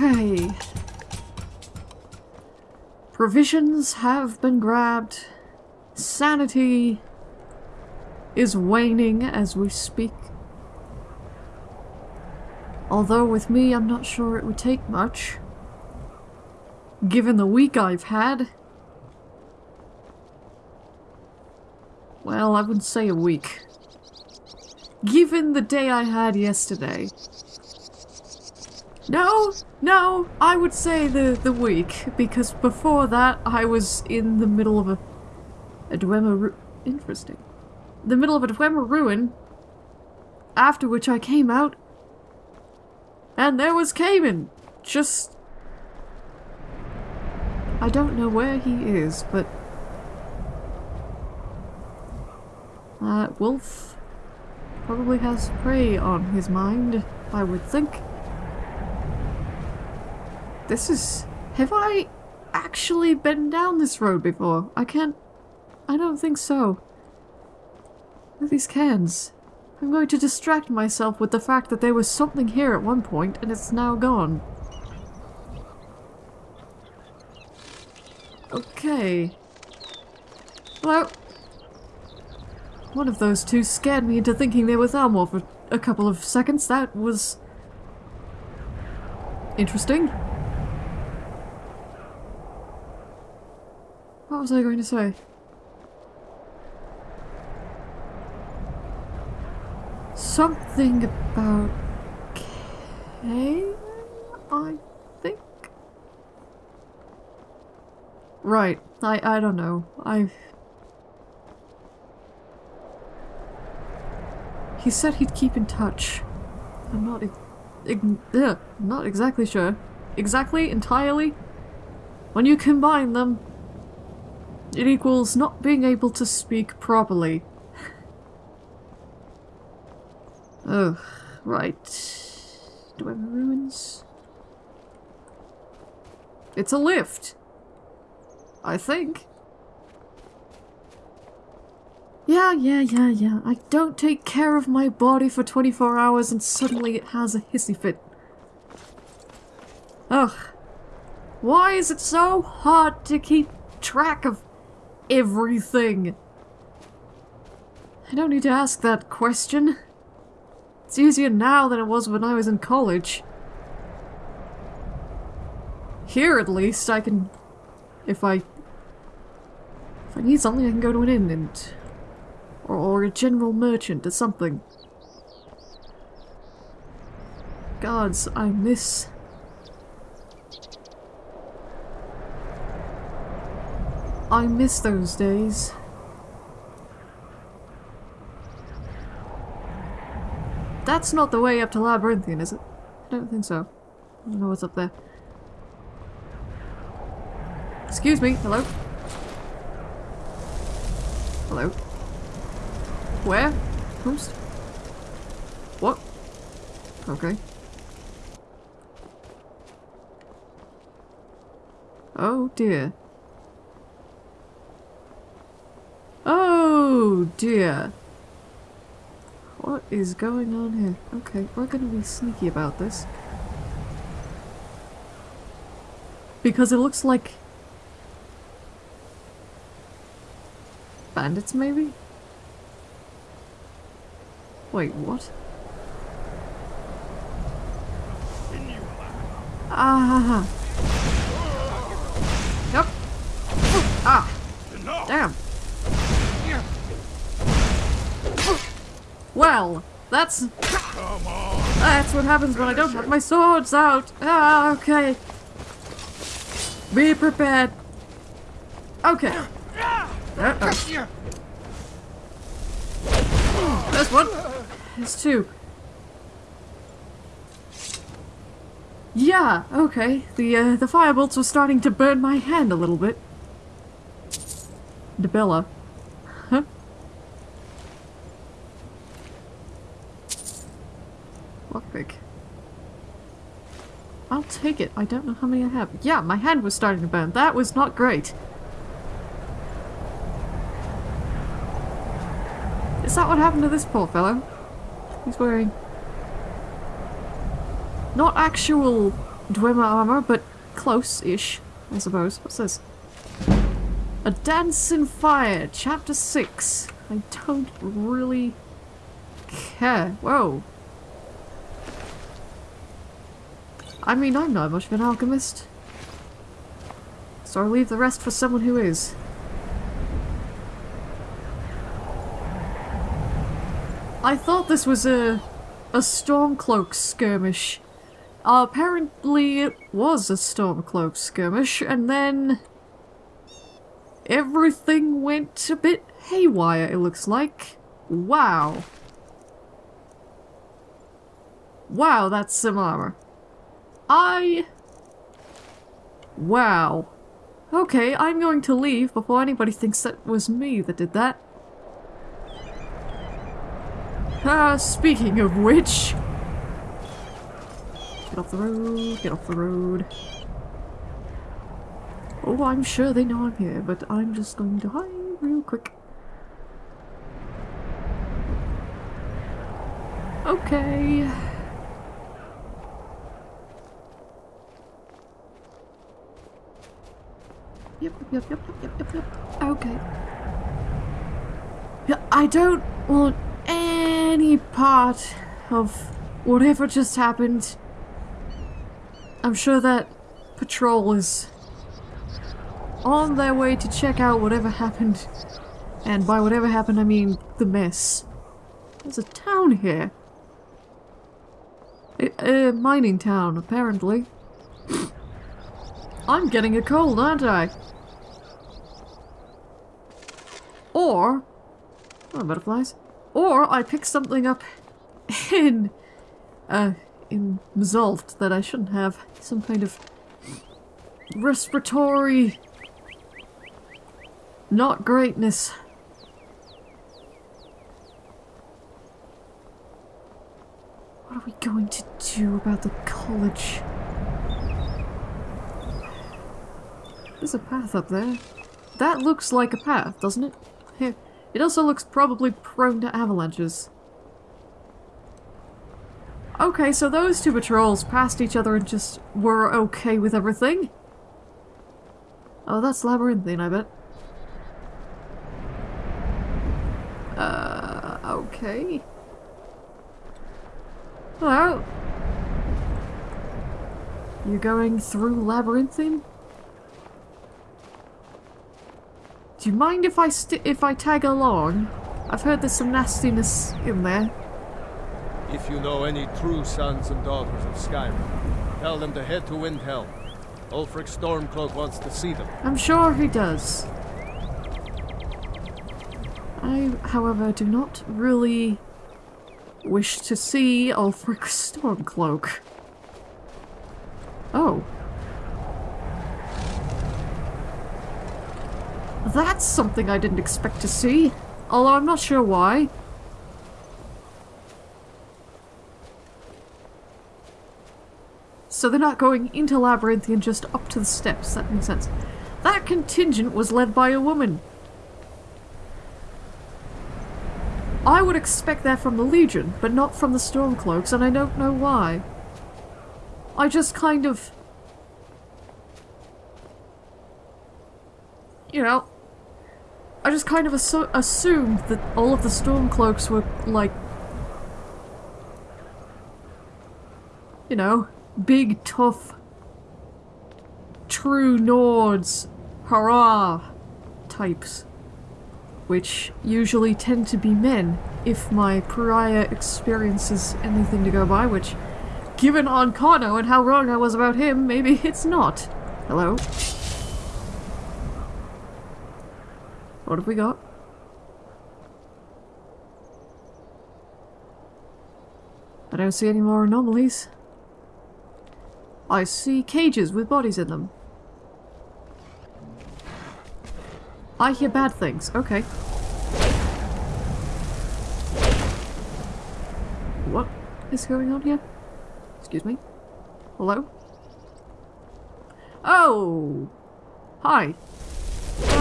Okay. Provisions have been grabbed. Sanity is waning as we speak. Although with me, I'm not sure it would take much. Given the week I've had. Well, I wouldn't say a week. Given the day I had yesterday. No, no, I would say the, the week, because before that I was in the middle of a, a Dwemer Interesting. The middle of a Dwemer ruin, after which I came out, and there was Cayman, just... I don't know where he is, but... Uh, Wolf probably has prey on his mind, I would think. This is... Have I actually been down this road before? I can't... I don't think so. Look at these cans. I'm going to distract myself with the fact that there was something here at one point and it's now gone. Okay. Well... One of those two scared me into thinking they were Thalmor for a couple of seconds. That was... Interesting. What was I going to say? Something about Cain, I think? Right, I, I don't know. I've... He said he'd keep in touch. I'm not... ugh, not exactly sure. Exactly? Entirely? When you combine them, it equals not being able to speak properly. oh, right. Do I have ruins? It's a lift. I think. Yeah, yeah, yeah, yeah. I don't take care of my body for 24 hours and suddenly it has a hissy fit. Ugh. Why is it so hard to keep track of everything? I don't need to ask that question. It's easier now than it was when I was in college. Here, at least, I can... If I... If I need something, I can go to an inn and... Or, or a general merchant or something. Gods, I miss... I miss those days. That's not the way up to Labyrinthian, is it? I don't think so. I don't know what's up there. Excuse me, hello? Hello? Where? Who's? What? Okay. Oh dear. Oh dear. What is going on here? Okay, we're gonna be sneaky about this. Because it looks like... Bandits, maybe? Wait, what? Ah! Yep. Ah! Damn! Well, that's... That's what happens when I don't have my swords out. Ah, okay. Be prepared. Okay. Uh -oh. There's one. There's two. Yeah, okay. The uh, the firebolts were starting to burn my hand a little bit. Debella. Lockpick. I'll take it. I don't know how many I have. Yeah, my hand was starting to burn. That was not great. Is that what happened to this poor fellow? He's wearing... Not actual Dwemer armor, but close-ish, I suppose. What's this? A Dance in Fire, Chapter 6. I don't really care. Whoa. I mean, I'm not much of an alchemist. So I'll leave the rest for someone who is. I thought this was a a Stormcloak skirmish. Uh, apparently it was a Stormcloak skirmish, and then everything went a bit haywire, it looks like. Wow. Wow, that's some armor. I... Wow. Okay, I'm going to leave before anybody thinks that was me that did that. Ah, speaking of which... Get off the road, get off the road. Oh, I'm sure they know I'm here, but I'm just going to hide real quick. Okay. Yep, yep, yep, yep, yep, yep. Okay. Yeah, I don't want any part of whatever just happened. I'm sure that patrol is on their way to check out whatever happened. And by whatever happened, I mean the mess. There's a town here. A, a mining town, apparently. I'm getting a cold, aren't I? Or... Oh, butterflies. Or I picked something up in... Uh, in Mzulft that I shouldn't have. Some kind of respiratory... Not greatness. What are we going to do about the college? There's a path up there. That looks like a path, doesn't it? It also looks probably prone to avalanches. Okay, so those two patrols passed each other and just were okay with everything. Oh, that's Labyrinthian, I bet. Uh, okay. Hello? You're going through Labyrinthian? Do you mind if I if I tag along? I've heard there's some nastiness in there. If you know any true sons and daughters of Skyrim, tell them to head to Windhelm. Ulfric Stormcloak wants to see them. I'm sure he does. I, however, do not really wish to see Ulfric Stormcloak. Oh. That's something I didn't expect to see. Although I'm not sure why. So they're not going into Labyrinthian, just up to the steps. That makes sense. That contingent was led by a woman. I would expect that from the Legion, but not from the Stormcloaks, and I don't know why. I just kind of... You know, I just kind of assu assumed that all of the Stormcloaks were, like... You know, big, tough, true Nords, hurrah types. Which usually tend to be men, if my prior experience is anything to go by, which, given Ancano and how wrong I was about him, maybe it's not. Hello? What have we got? I don't see any more anomalies. I see cages with bodies in them. I hear bad things. Okay. What is going on here? Excuse me? Hello? Oh! Hi.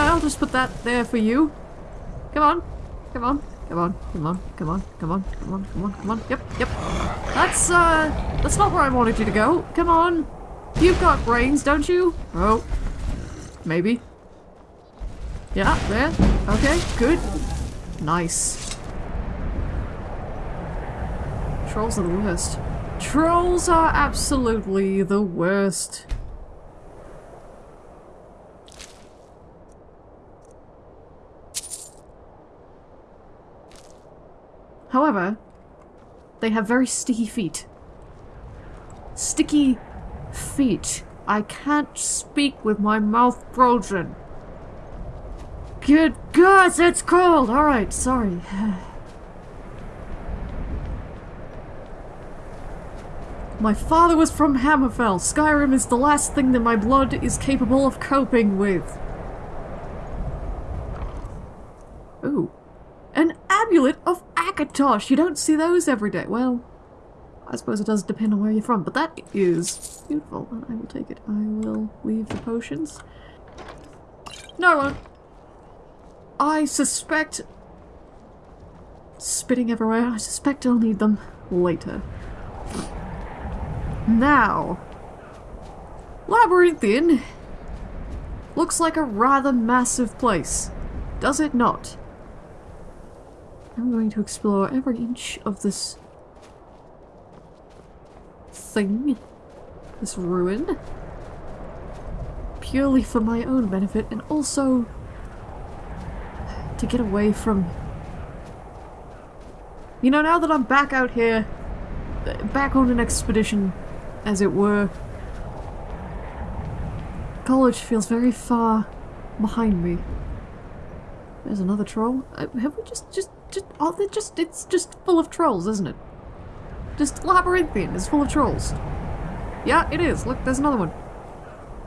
Uh, I'll just put that there for you. Come on. Come on. Come on. Come on. Come on. Come on. Come on. Come on. Come on. Yep. Yep. That's, uh... That's not where I wanted you to go. Come on. You've got brains, don't you? Oh. Maybe. Yeah, there. Okay, good. Nice. Trolls are the worst. Trolls are absolutely the worst. However, they have very sticky feet. Sticky feet. I can't speak with my mouth frozen. Good God, it's cold! Alright, sorry. my father was from Hammerfell. Skyrim is the last thing that my blood is capable of coping with. Ooh. An amulet of Akatosh! You don't see those every day. Well, I suppose it does depend on where you're from, but that is beautiful, and I will take it. I will leave the potions. No, I won't. I suspect... Spitting everywhere. I suspect I'll need them later. Now... Labyrinthian looks like a rather massive place, does it not? I'm going to explore every inch of this thing, this ruin, purely for my own benefit and also to get away from... You know, now that I'm back out here, back on an expedition, as it were, college feels very far behind me. There's another troll. Uh, have we just, just, just, they're just, it's just full of trolls, isn't it? Just Labyrinthian is full of trolls. Yeah, it is. Look, there's another one.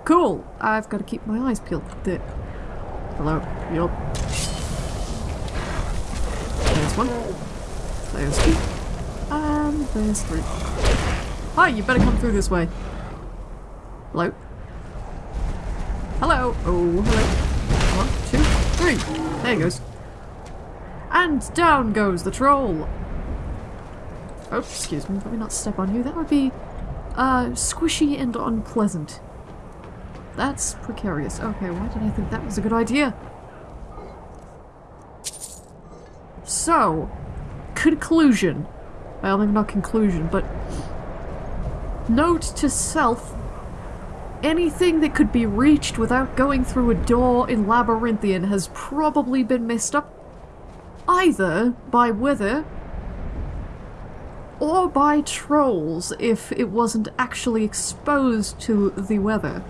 Cool. I've got to keep my eyes peeled. There. Hello. Yup. There's one. There's two. And there's three. Hi, you better come through this way. Hello? Hello? Oh, hello. One, two, three. There he goes. And down goes the troll. Oh, excuse me, let me not step on you. That would be uh, squishy and unpleasant. That's precarious. Okay, why did I think that was a good idea? So, conclusion. Well, maybe not conclusion, but note to self anything that could be reached without going through a door in Labyrinthian has probably been messed up either by weather or by trolls if it wasn't actually exposed to the weather.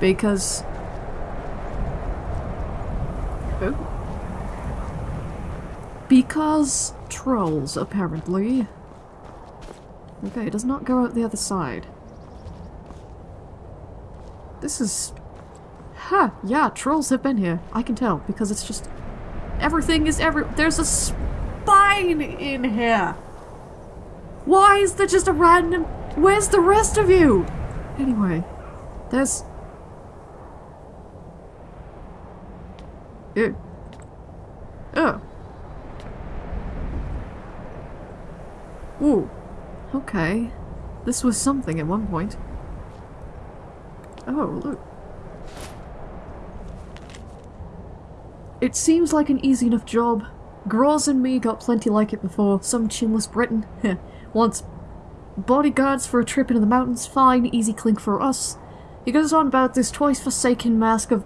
Because... Oh. Because trolls, apparently. Okay, it does not go out the other side. This is... Huh, yeah, trolls have been here. I can tell, because it's just... Everything is every- There's a spine in here! Why is there just a random... Where's the rest of you? Anyway, there's... Ew. Oh. Ooh. Okay. This was something at one point. Oh, look. It seems like an easy enough job. Groz and me got plenty like it before. Some chinless Breton. Wants bodyguards for a trip into the mountains, fine, easy clink for us. He goes on about this twice forsaken mask of...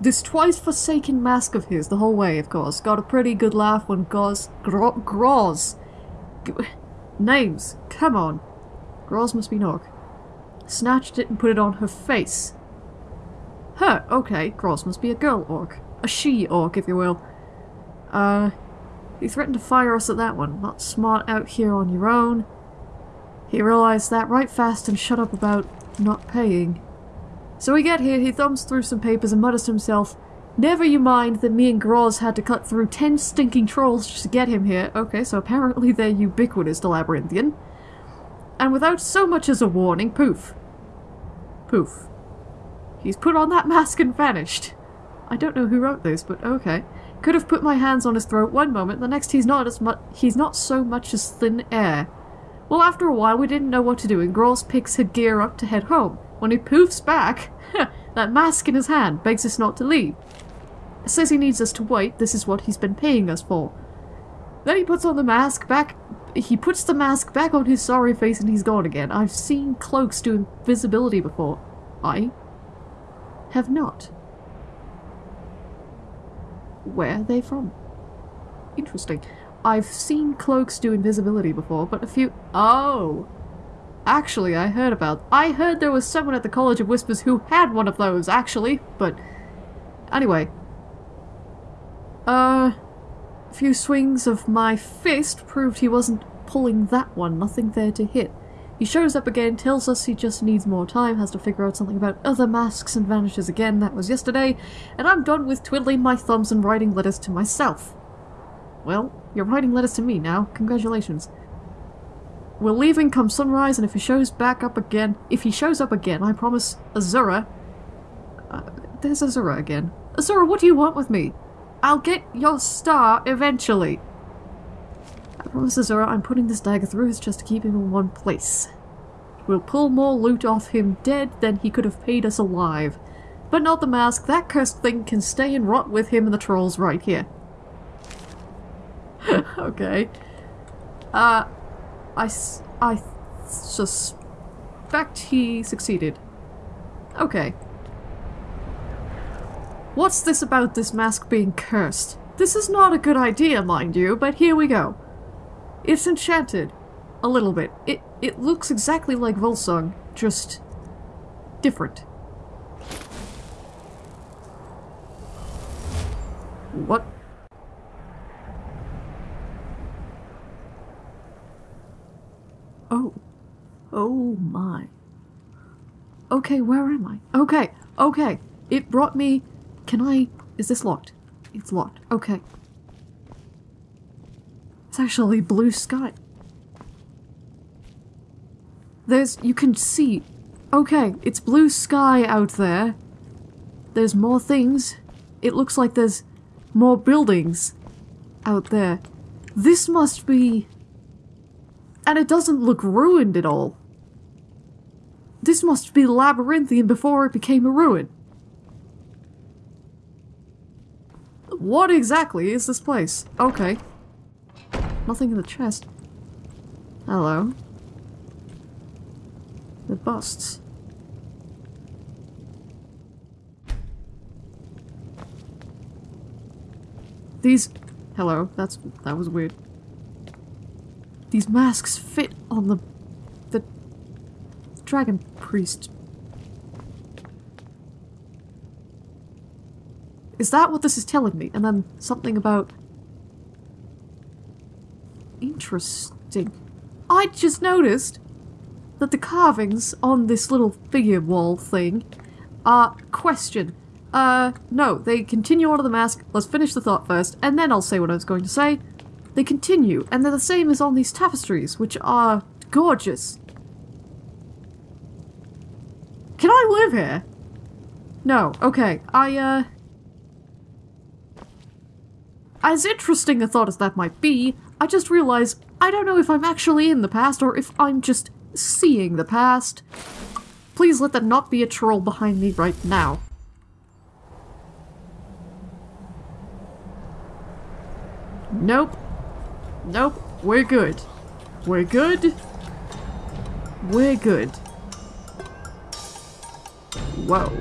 This twice forsaken mask of his, the whole way, of course. Got a pretty good laugh when Goz... Gro Groz... Names, come on. Groz must be orc. Snatched it and put it on her face. Huh, okay, Groz must be a girl orc. A she-orc, if you will. Uh, you threatened to fire us at that one. Not smart out here on your own. He realized that right fast and shut up about not paying. So we get here, he thumbs through some papers and mutters to himself, Never you mind that me and Groz had to cut through ten stinking trolls just to get him here. Okay, so apparently they're ubiquitous to Labyrinthian. And without so much as a warning, poof. Poof. He's put on that mask and vanished. I don't know who wrote this, but okay. Could have put my hands on his throat one moment, the next he's not as much he's not so much as thin air. Well, after a while, we didn't know what to do, and Groz picks her gear up to head home. When he poofs back, that mask in his hand begs us not to leave. Says he needs us to wait, this is what he's been paying us for. Then he puts on the mask back. He puts the mask back on his sorry face and he's gone again. I've seen cloaks do invisibility before. I have not. Where are they from? Interesting. I've seen cloaks do invisibility before, but a few- Oh! Actually, I heard about- I heard there was someone at the College of Whispers who had one of those, actually, but... Anyway. Uh... A few swings of my fist proved he wasn't pulling that one, nothing there to hit. He shows up again, tells us he just needs more time, has to figure out something about other masks and vanishes again, that was yesterday, and I'm done with twiddling my thumbs and writing letters to myself. Well, you're writing letters to me now, congratulations. We're leaving come sunrise, and if he shows back up again, if he shows up again, I promise Azura... Uh, there's Azura again. Azura, what do you want with me? I'll get your star eventually. I promise Azura I'm putting this dagger through his chest to keep him in one place. We'll pull more loot off him dead than he could have paid us alive. But not the mask, that cursed thing can stay and rot with him and the trolls right here. okay. Uh, I, I suspect he succeeded. Okay. What's this about this mask being cursed? This is not a good idea, mind you, but here we go. It's enchanted. A little bit. It it looks exactly like Volsung, just different. What? Oh. Oh my. Okay, where am I? Okay, okay. It brought me... Can I... Is this locked? It's locked. Okay. It's actually blue sky. There's... You can see... Okay, it's blue sky out there. There's more things. It looks like there's more buildings out there. This must be... And it doesn't look ruined at all. This must be labyrinthian before it became a ruin. What exactly is this place? Okay. Nothing in the chest. Hello. The busts. These... Hello, that's... that was weird. These masks fit on the... the... Dragon Priest. Is that what this is telling me? And then something about... Interesting. I just noticed that the carvings on this little figure wall thing are question. Uh, no, they continue onto the mask. Let's finish the thought first, and then I'll say what I was going to say. They continue, and they're the same as on these tapestries, which are gorgeous. Can I live here? No, okay. I, uh... As interesting a thought as that might be, I just realize I don't know if I'm actually in the past or if I'm just seeing the past. Please let there not be a troll behind me right now. Nope. Nope. We're good. We're good. We're good. Whoa.